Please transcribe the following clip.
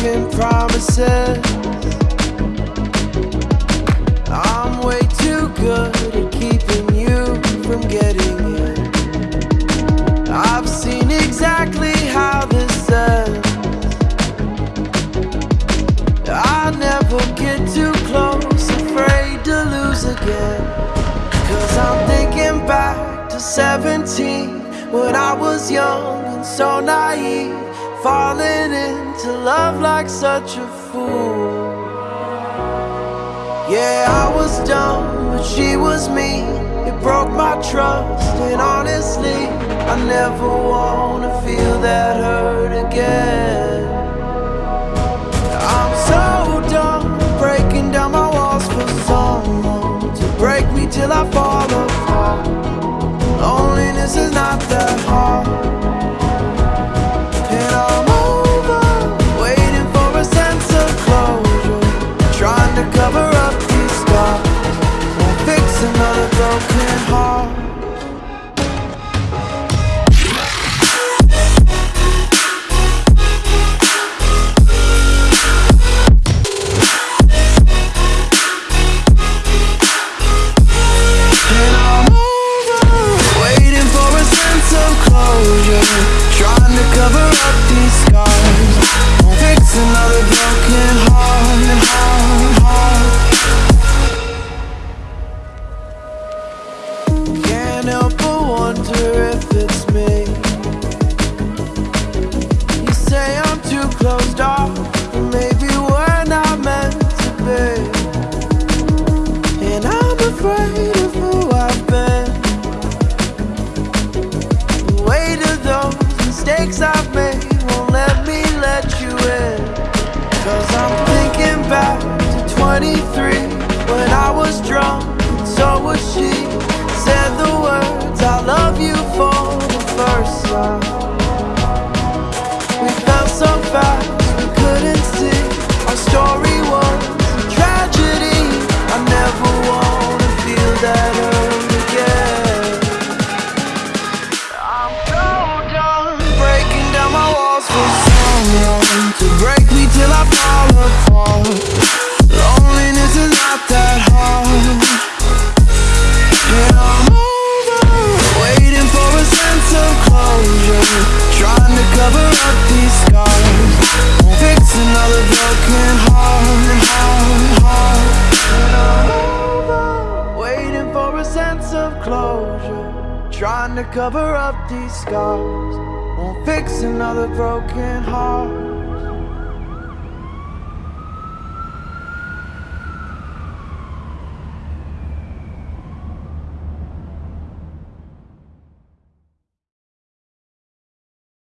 broken promises. I'm way too good at keeping you from getting in. I've seen exactly how this ends. I never get too close, afraid to lose again. Cause I'm thinking back to 17 when I was young and so naive, falling into love like such a fool. Yeah, I was dumb, but she was me. It broke my trust, and honestly, I never wanna feel that hurt again. I'm so dumb, breaking down my walls for someone to break me till I fall apart. Loneliness is not that broken heart. Was she. Said the words, I love you for the first time. We felt so fast, we couldn't see. Our story was a tragedy. I never wanna feel that hurt again. I'm so done breaking down my walls for someone to break me till I fall apart. Trying to cover up these scars. Won't fix another broken heart, heart, heart. Over waiting for a sense of closure, trying to cover up these scars. Won't fix another broken heart.